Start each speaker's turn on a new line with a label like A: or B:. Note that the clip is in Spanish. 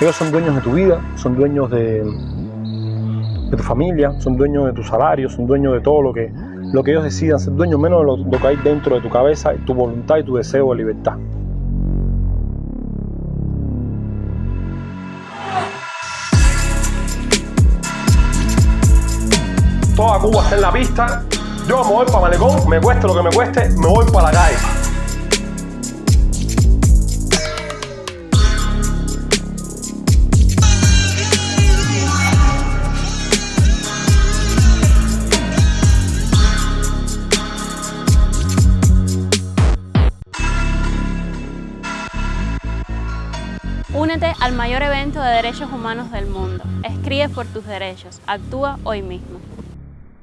A: Ellos son dueños de tu vida, son dueños de, tu familia, son dueños de tu salario, son dueños de todo lo que, lo que ellos decidan, ser dueños menos de lo, lo que hay dentro de tu cabeza, tu voluntad y tu deseo de libertad. Toda Cuba está en la pista, yo me voy para Malecón, me cueste lo que me cueste, me voy para la calle.
B: Únete al mayor evento de derechos humanos del mundo. Escribe por tus derechos. Actúa hoy mismo.